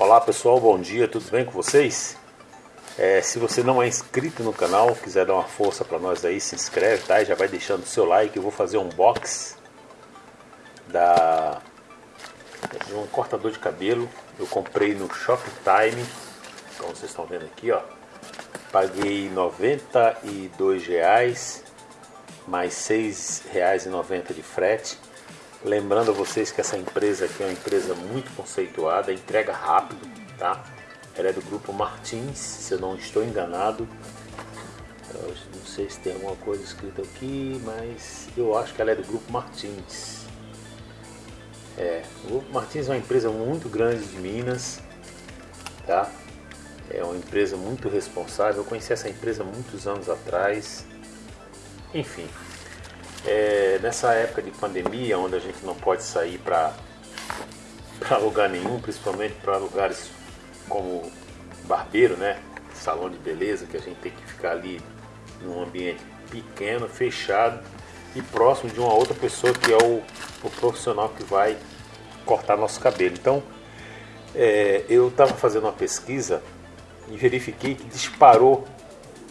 Olá pessoal, bom dia, tudo bem com vocês? É, se você não é inscrito no canal, quiser dar uma força para nós aí, se inscreve, tá? E já vai deixando o seu like, eu vou fazer um box da de um cortador de cabelo. Eu comprei no Shoptime, como vocês estão vendo aqui, ó. Paguei 92 reais, mais R$ 6,90 de frete. Lembrando a vocês que essa empresa aqui é uma empresa muito conceituada, entrega rápido, tá? Ela é do grupo Martins, se eu não estou enganado. Eu não sei se tem alguma coisa escrita aqui, mas eu acho que ela é do grupo Martins. É, o grupo Martins é uma empresa muito grande de Minas, tá? É uma empresa muito responsável. Eu conheci essa empresa muitos anos atrás. Enfim, é, nessa época de pandemia, onde a gente não pode sair para lugar nenhum, principalmente para lugares como barbeiro, né? Salão de beleza, que a gente tem que ficar ali num ambiente pequeno, fechado e próximo de uma outra pessoa que é o, o profissional que vai cortar nosso cabelo. Então, é, eu estava fazendo uma pesquisa e verifiquei que disparou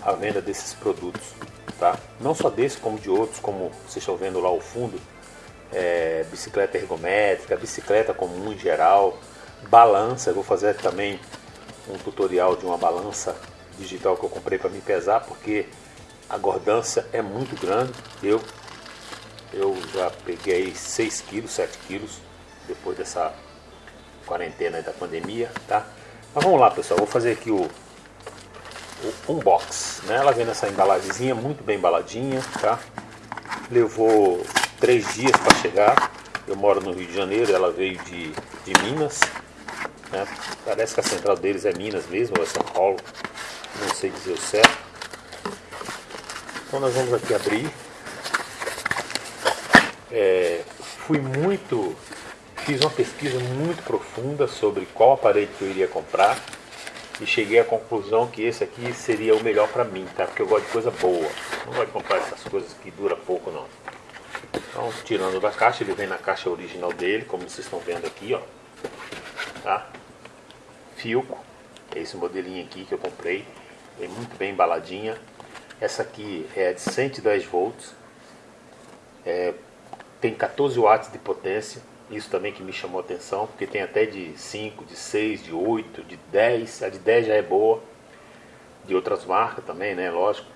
a venda desses produtos tá? Não só desse, como de outros, como vocês estão vendo lá ao fundo, é, bicicleta ergométrica, bicicleta comum em geral, balança, eu vou fazer também um tutorial de uma balança digital que eu comprei para me pesar, porque a gordância é muito grande, eu, eu já peguei 6 quilos, 7 quilos, depois dessa quarentena da pandemia, tá? Mas vamos lá pessoal, vou fazer aqui o, o unbox. Né? Ela vem nessa embalagemzinha, muito bem embaladinha, tá? Levou três dias para chegar. Eu moro no Rio de Janeiro, ela veio de, de Minas. Né? Parece que a central deles é Minas mesmo, ou é São Paulo. Não sei dizer o certo. Então nós vamos aqui abrir. É, fui muito... Fiz uma pesquisa muito profunda sobre qual aparelho que eu iria comprar e cheguei à conclusão que esse aqui seria o melhor para mim, tá? Porque eu gosto de coisa boa. Não gosto de comprar essas coisas que dura pouco não. Então, tirando da caixa, ele vem na caixa original dele, como vocês estão vendo aqui, ó. Tá? Filco, é esse modelinho aqui que eu comprei, é muito bem embaladinha. Essa aqui é de 110 volts, é, tem 14 watts de potência, isso também que me chamou a atenção, porque tem até de 5, de 6, de 8, de 10. A de 10 já é boa. De outras marcas também, né? Lógico.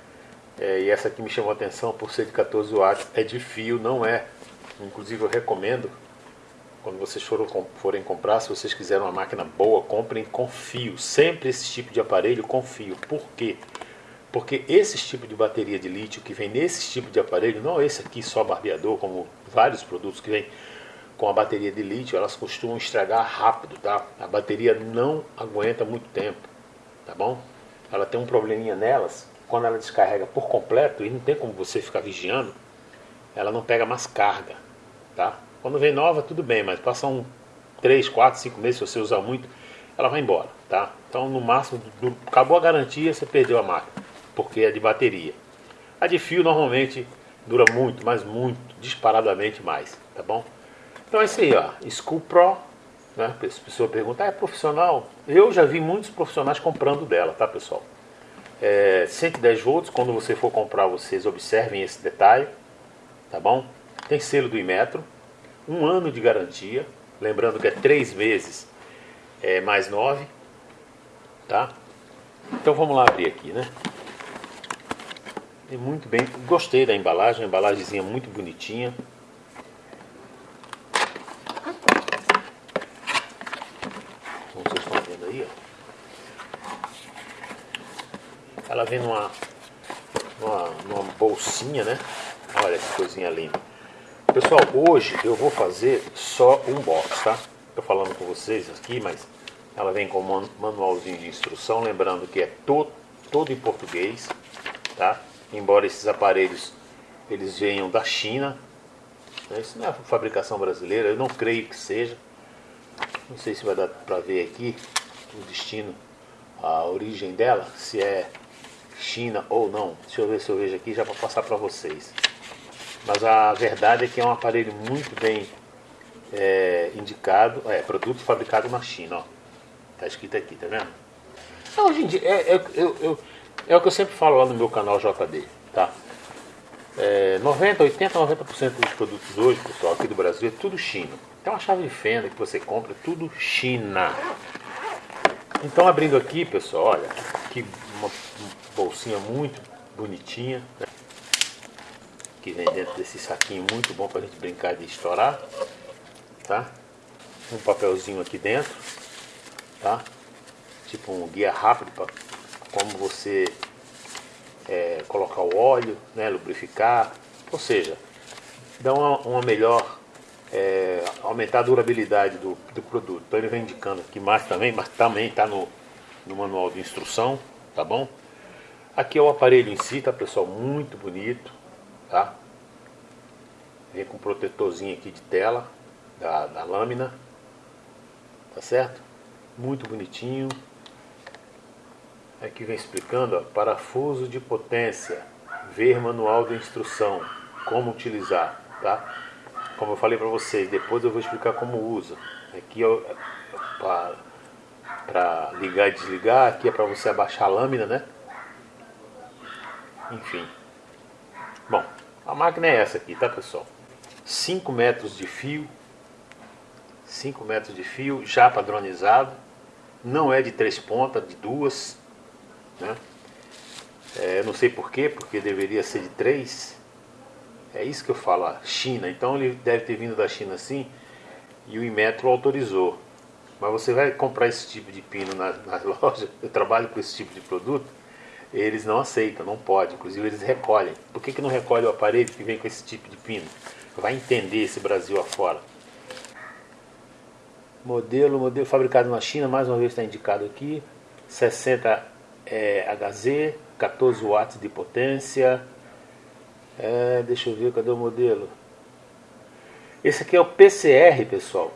É, e essa aqui me chamou a atenção por ser de 14 watts. É de fio, não é. Inclusive eu recomendo, quando vocês foram, forem comprar, se vocês quiserem uma máquina boa, comprem com fio. Sempre esse tipo de aparelho com fio. Por quê? Porque esse tipo de bateria de lítio que vem nesse tipo de aparelho, não esse aqui só barbeador, como vários produtos que vem com a bateria de lítio, elas costumam estragar rápido, tá? A bateria não aguenta muito tempo, tá bom? Ela tem um probleminha nelas, quando ela descarrega por completo, e não tem como você ficar vigiando, ela não pega mais carga, tá? Quando vem nova, tudo bem, mas passa um 3, 4, 5 meses, se você usar muito, ela vai embora, tá? Então, no máximo, acabou a garantia, você perdeu a máquina, porque é de bateria. A de fio, normalmente, dura muito, mas muito, disparadamente mais, tá bom? Então é isso aí, ó. School Pro, né? A pessoa pergunta, ah, é profissional? Eu já vi muitos profissionais comprando dela, tá pessoal? É, 110 volts, quando você for comprar, vocês observem esse detalhe, tá bom? Tem selo do Imetro, um ano de garantia, lembrando que é três vezes é, mais nove, tá? Então vamos lá abrir aqui, né? E muito bem, gostei da embalagem, embalagemzinha muito bonitinha, Ela vem numa, numa, numa bolsinha, né? Olha que coisinha linda. Pessoal, hoje eu vou fazer só um box, tá? Tô falando com vocês aqui, mas ela vem com um manualzinho de instrução, lembrando que é to, todo em português, tá? Embora esses aparelhos eles venham da China, né? isso não é fabricação brasileira, eu não creio que seja. Não sei se vai dar para ver aqui o destino, a origem dela, se é China ou não. Deixa eu ver se eu vejo aqui já para passar para vocês. Mas a verdade é que é um aparelho muito bem é, indicado, é produto fabricado na China, ó, Tá escrito aqui, tá vendo? Então, hoje em dia, é, é, eu, eu, é o que eu sempre falo lá no meu canal JD, tá? É, 90, 80, 90% dos produtos hoje, pessoal, aqui do Brasil, é tudo China. Então a chave de fenda que você compra é tudo China. Então abrindo aqui, pessoal, olha, que uma bolsinha muito bonitinha, né? que vem dentro desse saquinho muito bom para a gente brincar de estourar, tá? Um papelzinho aqui dentro, tá? Tipo um guia rápido para como você é, colocar o óleo, né, lubrificar, ou seja, dá uma, uma melhor, é, aumentar a durabilidade do, do produto. Então ele vem indicando aqui mais também, mas também está no, no manual de instrução, tá bom? Aqui é o aparelho em si, tá pessoal? Muito bonito, tá? Vem com um protetorzinho aqui de tela da, da lâmina, tá certo? Muito bonitinho. Aqui vem explicando, ó, parafuso de potência, ver manual de instrução, como utilizar, tá? Como eu falei para vocês, depois eu vou explicar como usa. Aqui é para ligar e desligar, aqui é para você abaixar a lâmina, né? Enfim. Bom, a máquina é essa aqui, tá pessoal? 5 metros de fio, 5 metros de fio já padronizado, não é de três pontas, de duas, né? É, não sei porquê, porque deveria ser de 3. É isso que eu falo, China. Então ele deve ter vindo da China assim e o Inmetro autorizou. Mas você vai comprar esse tipo de pino na, na loja, eu trabalho com esse tipo de produto, eles não aceitam, não pode. Inclusive eles recolhem. Por que, que não recolhe o aparelho que vem com esse tipo de pino? Vai entender esse Brasil afora. Modelo, modelo fabricado na China, mais uma vez está indicado aqui. 60 é, HZ, 14 watts de potência. É, deixa eu ver, cadê o modelo? Esse aqui é o PCR, pessoal.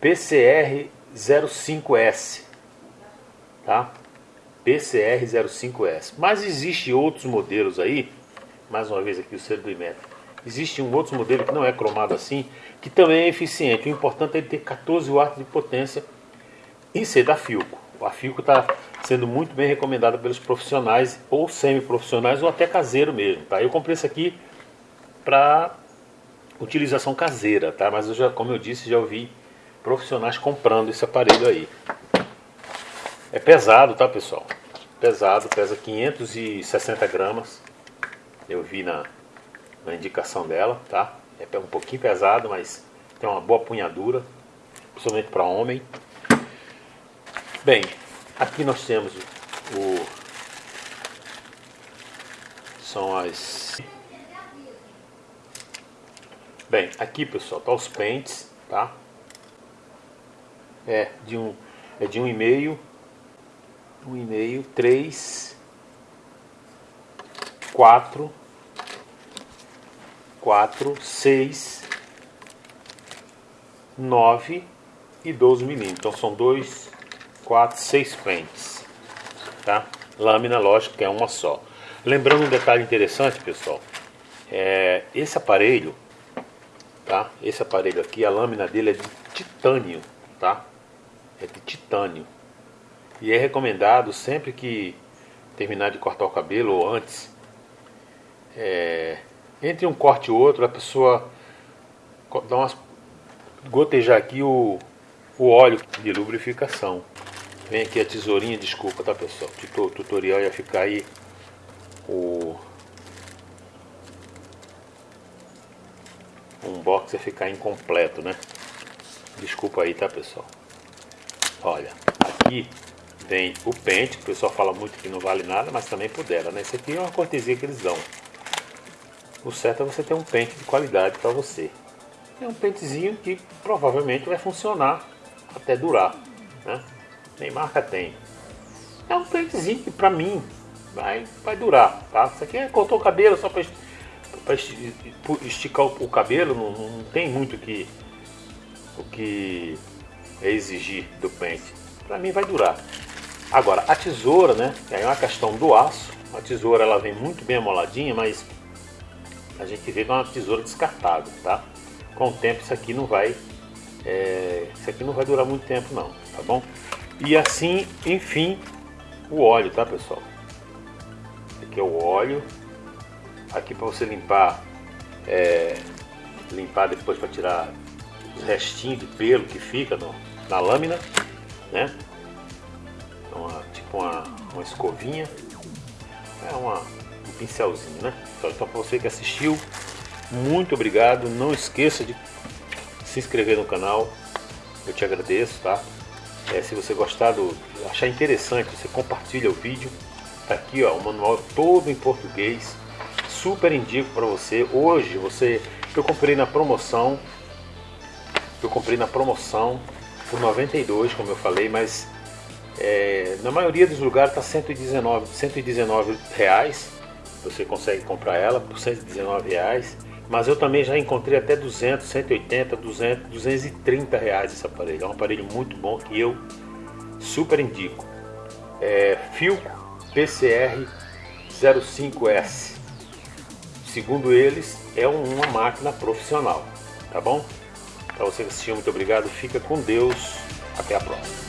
PCR 05S. Tá? PCR 05S. Mas existe outros modelos aí. Mais uma vez aqui o selo do Imetro. Existe um outro modelo que não é cromado assim, que também é eficiente. O importante é ele ter 14 watts de potência e ser da Filco. A Filco está sendo muito bem recomendada pelos profissionais ou semi-profissionais ou até caseiro mesmo, tá? Eu comprei esse aqui para utilização caseira, tá? Mas eu já, como eu disse, já ouvi profissionais comprando esse aparelho aí. É pesado, tá, pessoal? Pesado, pesa 560 gramas. Eu vi na, na indicação dela, tá? É um pouquinho pesado, mas tem uma boa punhadura, principalmente para homem. Bem, Aqui nós temos o são as Bem, aqui pessoal, tá os pentes, tá? É de um é de um e meio, um e meio, três, quatro, quatro, seis, nove e 12 milímetros. Então são dois 4, 6 pentes. Tá? Lâmina, lógico que é uma só. Lembrando um detalhe interessante, pessoal. É, esse aparelho, tá? Esse aparelho aqui, a lâmina dele é de titânio, tá? É de titânio. E é recomendado sempre que terminar de cortar o cabelo ou antes, é, entre um corte e outro, a pessoa dá umas gotejar aqui o, o óleo de lubrificação. Vem aqui a tesourinha, desculpa, tá pessoal? O tutorial ia ficar aí o um box ia ficar incompleto, né? Desculpa aí, tá pessoal? Olha, aqui vem o pente, que o pessoal fala muito que não vale nada, mas também pudera, né? Isso aqui é uma cortesia que eles dão. O certo é você ter um pente de qualidade para você. É um pentezinho que provavelmente vai funcionar até durar, né? nem marca tem. É um pentezinho que pra mim vai, vai durar, tá? Isso aqui é cortou o cabelo só pra esticar o, cabelo, não, não, tem muito que, o que é exigir do pente. Pra mim vai durar. Agora, a tesoura, né? É uma questão do aço. A tesoura ela vem muito bem amoladinha, mas a gente vê que é uma tesoura descartável, tá? Com o tempo isso aqui não vai, é, isso aqui não vai durar muito tempo não, tá bom? E assim, enfim, o óleo, tá pessoal? Aqui é o óleo. Aqui para você limpar, é, limpar depois para tirar os restinhos de pelo que fica no, na lâmina, né? Tipo uma, uma escovinha. É uma, um pincelzinho, né? Então, então para você que assistiu, muito obrigado. Não esqueça de se inscrever no canal. Eu te agradeço, tá? É, se você gostar do, achar interessante, você compartilha o vídeo. Tá aqui, ó, o manual todo em português. Super indico para você. Hoje você, eu comprei na promoção. Eu comprei na promoção por 92, como eu falei, mas é, na maioria dos lugares está 119, 119 reais. Você consegue comprar ela por 119 reais. Mas eu também já encontrei até 200, 180, 200, 230 reais esse aparelho. É um aparelho muito bom que eu super indico. É Filco PCR 05S. Segundo eles, é uma máquina profissional. Tá bom? Para você que assistiu, muito obrigado. Fica com Deus. Até a próxima.